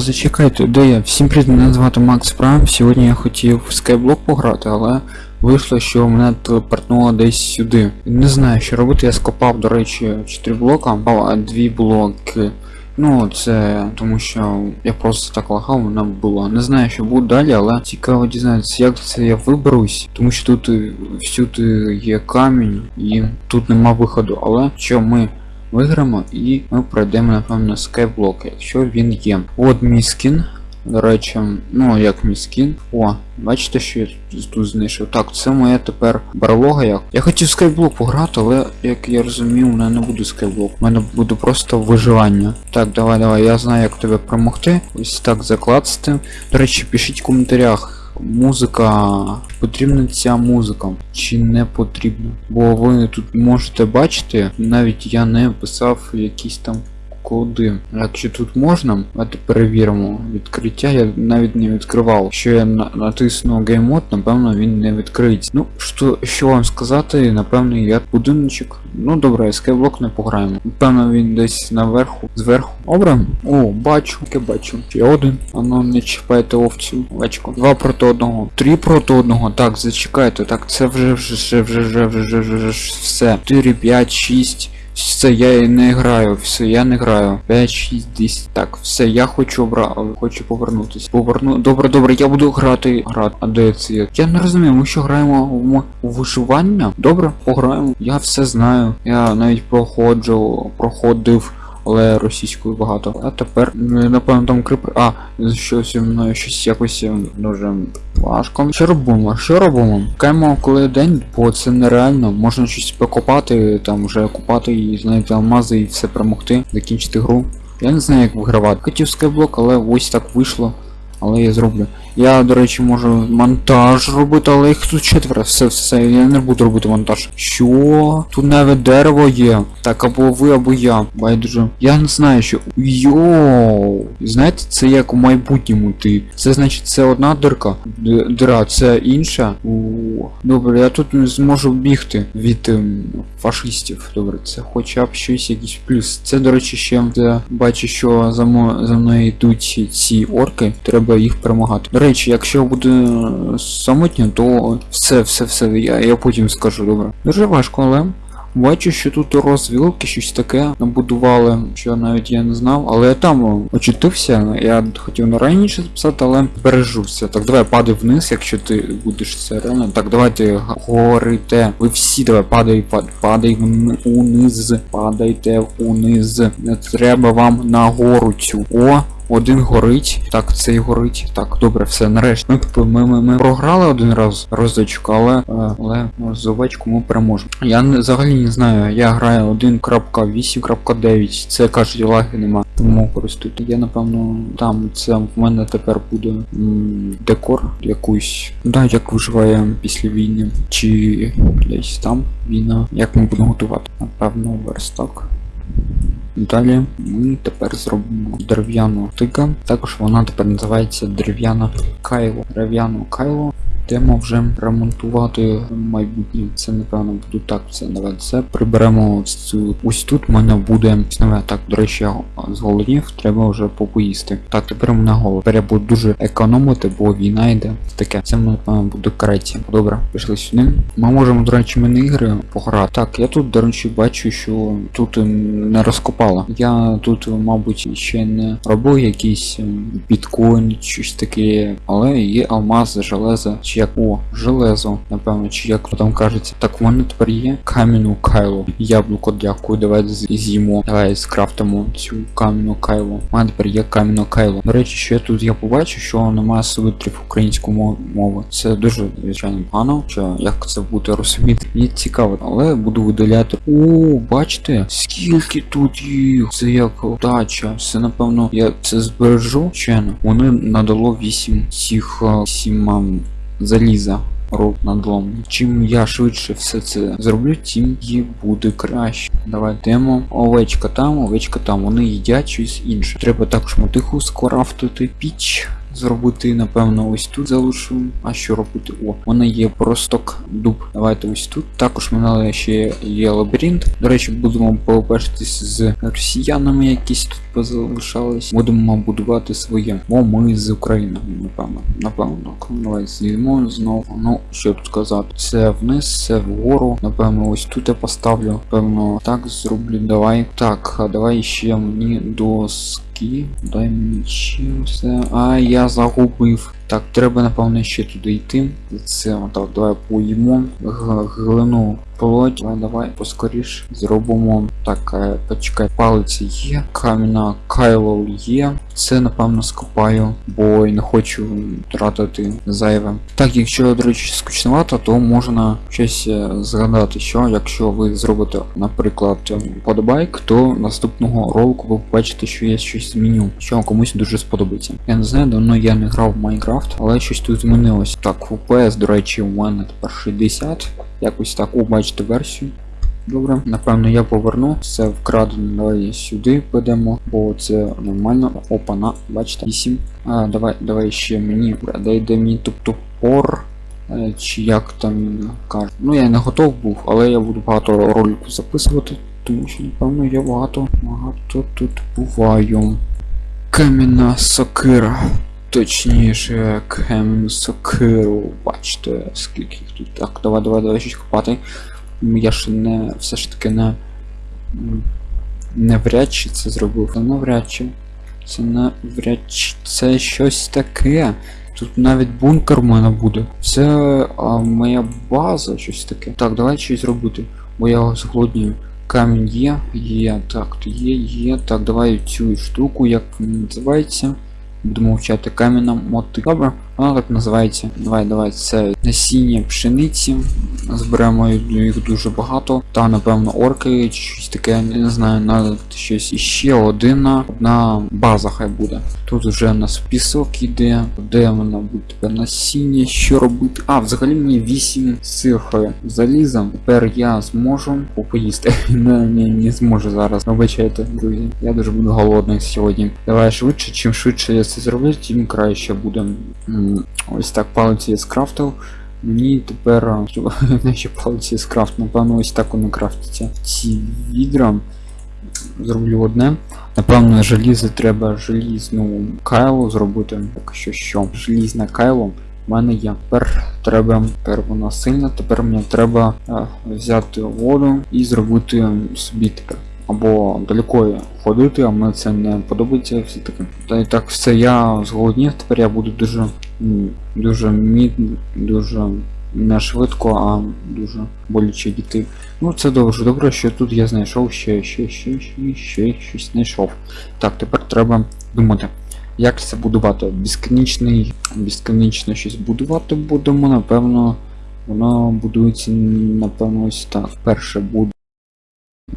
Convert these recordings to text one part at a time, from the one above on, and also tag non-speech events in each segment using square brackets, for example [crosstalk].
Зачекайте, де я? Всім привіт, мене звати Макс Прайм. Сьогодні я хотів в Skyblock пограти, але вийшло, що мене телепортнуло десь сюди. Не знаю, що робити, я скопав, до речі, 4 блока, а 2 блоки. Ну, це тому що я просто так лагав, вона була. Не знаю, що буде далі, але цікаво дізнатися, як це я виберусь, тому що тут всюди є камінь і тут нема виходу. Але що ми виграємо і ми пройдемо, напевно, скайблок, якщо він є. От мій скін. До речі, ну як мій скін. О, бачите, що я тут- знайшов. Так, це моя тепер барлога як. Я хотів скайблок пограти, але як я розумію, у мене не буде скайблок. У мене буде просто виживання. Так, давай, давай, я знаю, як тебе перемогти. Ось так закласти. До речі, пишіть в коментарях. Музика, потрібна ця музика чи не потрібна? Бо ви тут можете бачити, навіть я не писав якісь там куди. А чи тут можна? От перевіримо. Відкриття я навіть не відкривав. Що я натисну геймод, напевно, він не відкриється. Ну, що що вам сказати, напевно, я будиночок. Ну добре, скайблок не пограємо. Напевно, він десь наверху, зверху. Добре. О, бачу, я бачу. Ще один. Ану, не чіпайте овцю. Овечку. Два проти одного. Три проти одного. Так, зачекайте. Так, це вже вже вже вже вже вже вже все. 4, 5, 6. Все, я і не граю, все, я не граю. 5, 6, 10. Так, все, я хочу обра... хочу повернутися. Поверну. Добре, добре, я буду грати. Грати. А де це? Я не розумію, ми що граємо в, виживання? Добре, пограємо. Я все знаю. Я навіть проходжу, проходив. Але російською багато. А тепер, м, напевно, там крипер. А, щось мною щось якось е, дуже важко. Що робимо? Що робимо? Каємо коли день, бо це нереально. Можна щось покопати, там вже купати і знайти алмази і все перемогти, закінчити гру. Я не знаю, як вигравати. Хотів скайблок, але ось так вийшло. Але я зроблю. Я, до речі, можу монтаж робити, але їх тут четверо. Все, все, я не буду робити монтаж. Що? Тут навіть дерево є. Так, або ви, або я. Байдуже. Я не знаю, що. Йоу. Знаєте, це як у майбутньому ти. Це значить це одна дирка. Дира, це інша. Добре, я тут не зможу бігти від ем, фашистів. Добре, це хоча б щось якийсь плюс. Це, до речі, ще бачу, що за, за мною йдуть ці орки. Треба їх перемагати. Речі, якщо буде самотньо, то все, все, все, я, я потім скажу, добре. Дуже важко, але. Бачу, що тут розвілки, щось таке набудували, що навіть я не знав, але я там очутився, я хотів на раніше записати, але бережуся. Так, давай падай вниз, якщо ти будеш це реально. Так, давайте горите. Ви всі давай падай, пад, падай вни- униз, падайте униз. Не треба вам на гору цю. О, один горить. Так, цей горить. Так, добре, все, нарешті. Ми, ми, ми, ми програли один раз розочку, але, е, але ну, овечку ми переможемо. Я не, взагалі не знаю, я граю 1.8.9, це кажуть, лаги нема. Тому користуйтесь. Я напевно там це в мене тепер буде м, декор якусь. Да, як виживає після війни. Чи десь там війна. Як ми будемо готувати? Напевно, верстак. Далі ми тепер зробимо дерев'яну тика. Також вона тепер називається дерев'яна кайло. Дерев'яну кайло. Йдемо вже ремонтувати майбутнє. Це напевно буде так. Це давай це приберемо цю. Ось тут в мене буде нове. Так, до речі, я зголоднів, треба вже попоїсти. Так, тепер мене голод. Тепер я буду дуже економити, бо війна йде. Таке. Це напевно буде креті. Добре, пішли сюди. Ми можемо, до речі, міні-ігри пограти. Так, я тут, до речі, бачу, що тут не розкопала. Я тут, мабуть, ще не робив якийсь біткоін, щось таке, але є алмаз, железо, чи як о, железо, напевно, чи як там кажеться. Так, в мене тепер є кам'яну кайло. Яблуко, дякую, давай з- з'їмо. Давай скрафтимо цю кам'яну кайло. У мене тепер є кам'яну кайло. До речі, що я тут я побачив, що немає субтитрів української мо- мови. Це дуже звичайно погано, що як це буде розуміти. Мені цікаво, але буду видаляти. О, бачите, скільки тут їх. Це як удача. Це напевно я це збережу. Чено. Вони надало 8 цих 7 заліза. Роб надлом. Чим я швидше все це зроблю, тим їй буде краще. Давай йдемо. Овечка там, овечка там. Вони їдять щось інше. Треба також мотиху скрафтити піч. Зробити, напевно, ось тут залишу. А що робити? О, мене є просток дуб. Давайте ось тут. Також мене ще є лабіринт. До речі, будемо побачитись з росіянами, якісь тут позалишались. Будемо будувати своє. Бо ми з України, напевно. Напевно. Давай з'їдемо знову. Ну, що тут казати? Це вниз, це вгору. Напевно, ось тут я поставлю. Певно, так зроблю. Давай. Так, а давай ще мені доски. Дай мне ще. А я загубив. Так, треба, напевно, ще туди йти. Це отак, давай поїмо. Глину полоть. Давай, давай, поскоріш. Зробимо. Так, е, почекай, палиці є. Кам'яна кайло є. Це, напевно, скопаю, бо не хочу тратити зайве. Так, якщо, до речі, скучновато, то можна щось е, згадати, що якщо ви зробите, наприклад, е, подобайк, то наступного ролику ви побачите, що я щось зміню, що комусь дуже сподобається. Я не знаю, давно я не грав в Майнкрафт, але щось тут змінилось. Так, FPS, до речі, у мене тепер 60. Якось так, бачите версію. Добре, напевно, я поверну. Це вкрадено. Давай сюди підемо, бо це нормально. Опа, на, бачите, 8. А, давай, давай ще мені. Дай де мені туп топор. Е, Чи як там каже. Ну я не готов був, але я буду багато роликів записувати, тому що, напевно, я багато багато тут буваю. Кам'яна сокира. Точніше, кам'яну сокиру. Бачите, скільки їх тут. Так, давай, давай, давай щось копати. Я ж не все ж таки не. Навряд чи це зробив. Навряд чи. Це навряд чи це щось таке. Тут навіть бункер в мене буде. Це а, моя база, щось таке. Так, давай щось зробити. Бо я зголоднію. Камінь є, є, так, є, є. Так, давай цю штуку, як називається. Будемо вчати кам'яна моти. Добре, вона так називається. Давай, давай, це насіння пшениці. Зберемо їх дуже багато. Та, напевно, орки чи щось таке, не знаю, надо щось іще одна, одна база хай буде. Тут вже у нас пісок іде, де вона буде насіння, що робити. А, взагалі мені 8 цих е, заліза. Тепер я зможу поїсти. [laughs] не, не, не зможу зараз. Вибачайте, друзі. Я дуже буду голодний сьогодні. Давай швидше, чим швидше я це зроблю, тим краще буде. Ось так палиці скрафтив. Мені тепер а, ще палиці скрафт, напевно, ось так вони крафтяться. Ці відра зроблю одне. Напевно, желізо треба желізну кайло зробити. Так що що? Желізне кайло в мене є. Тепер треба, тепер вона сильна, тепер мені треба е, взяти воду і зробити собі тепер. Або далеко ходити, а мені це не подобається все таки. Та і так все я зголоднів, тепер я буду дуже дуже мід, дуже не швидко, а дуже боляче дійти. Ну це дуже добре, що тут я знайшов ще, ще, ще, ще, ще щось знайшов. Так, тепер треба думати. Як це будувати? Безконечний, безконечно щось будувати будемо, напевно, воно будується, напевно, ось так. Перше буде.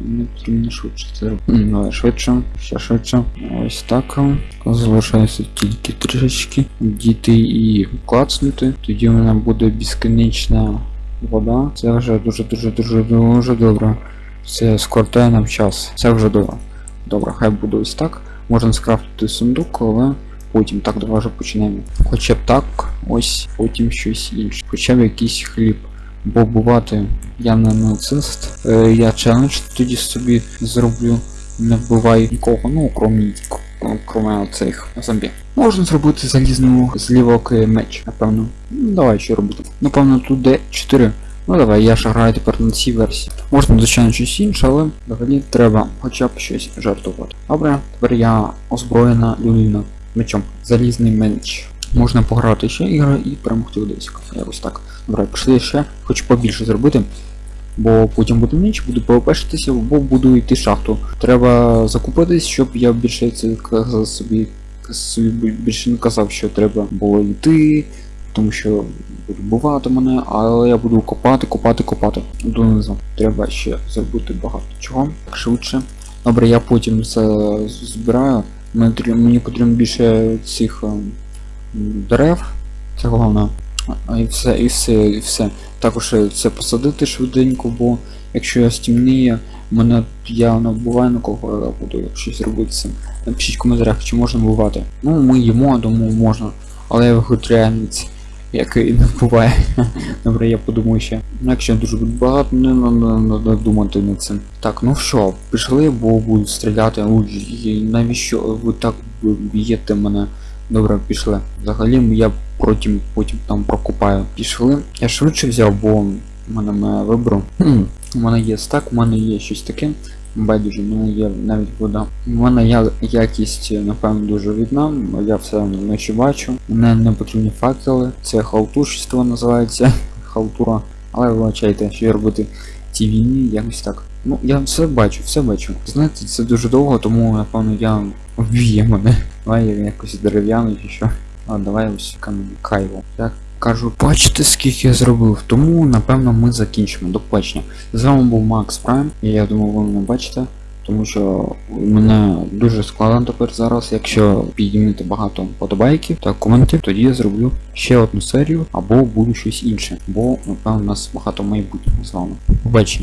Не потрібно швидше це робити. Давай швидше, ще швидше. Ось так. Залишається тільки трішечки. Діти і клацнути. Тоді вона буде безконечна вода. Це вже дуже дуже дуже добре. Це скоротає нам час. Це вже добре. Добре, хай буде ось так. Можна скрафтити сундук, але потім так давай вже почнемо. Хоча б так, ось, потім щось інше. Хоча б якийсь хліб. Бо бувати я не нацист. Е, я челендж тоді собі зроблю. Не вбивай нікого, ну крім кроме цих зомбі. Можна зробити залізну злівок е, меч, напевно. Ну, давай що робити. Напевно, тут де 4. Ну давай, я ж граю тепер на цій версії. Можна, звичайно, щось інше, але взагалі треба хоча б щось жартувати. Добре, тепер я озброєна людина мечом. Залізний меч. Можна пограти ще ігри і перемогти в десь. Якось так. Добре, пішли ще, хочу побільше зробити. Бо потім буде ніч, буду повепешитися, бо буду йти шахту. Треба закупитись, щоб я більше це казав собі, собі більше не казав, що треба було йти, тому що бувати мене, але я буду копати, копати, копати донизу. Треба ще зробити багато чого. Так швидше. Добре, я потім це збираю. Мені, потрібно більше цих ем, дерев. Це головне. А і все, і все, і все. Також е, це посадити швиденько, бо якщо я стімніє, мене я не на кого я буду щось робити з цим. Напишіть в коментарях, чи можна вбивати. Ну, ми їмо, тому можна. але я вегетаріанець, який не буває. [laughs] Добре, я подумаю ще. Ну, Якщо дуже багато, не треба думати над цим. Так, ну що, пішли, бо будуть стріляти. Навіщо ви так б'єте мене? Добре, пішли. Взагалі я потім, потім там прокупаю. Пішли. Я швидше взяв, бо в мене вибрав. Хм, у мене є стак, у мене є щось таке. Байдуже, в мене є навіть вода. У мене я, якість, напевно, дуже відна, я все вночі бачу. Мене не потрібні факели, це халтурщство називається. [laughs] Халтура. Але вибачайте, що я робити в цій війні, якось так. Ну, я все бачу, все бачу. Знаєте, це дуже довго, тому напевно я вб'є мене. Давай я якось дерев'яний чи що. А давай ось кайво. Так. Кажу, бачите, скільки я зробив, тому напевно ми закінчимо. До побачення. З вами був Макс Прайм, і я думаю, ви мене бачите, тому що мене дуже складно тепер зараз. Якщо підіймете багато подобайків та коментів, тоді я зроблю ще одну серію або буду щось інше. Бо напевно у нас багато майбутнього з вами. Побачення.